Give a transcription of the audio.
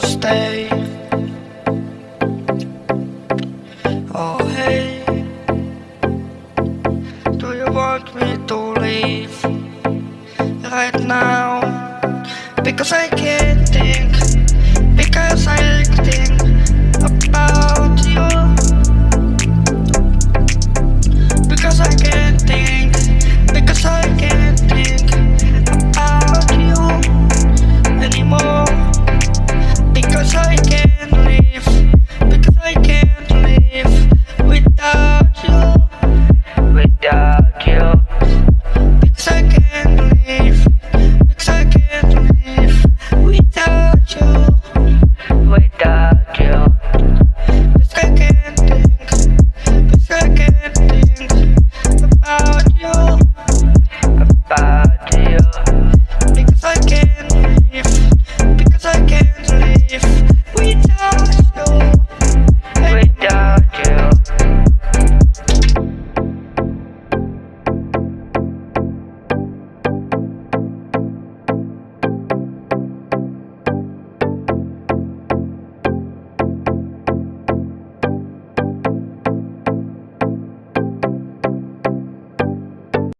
stay. Oh hey, do you want me to leave right now? Because I can't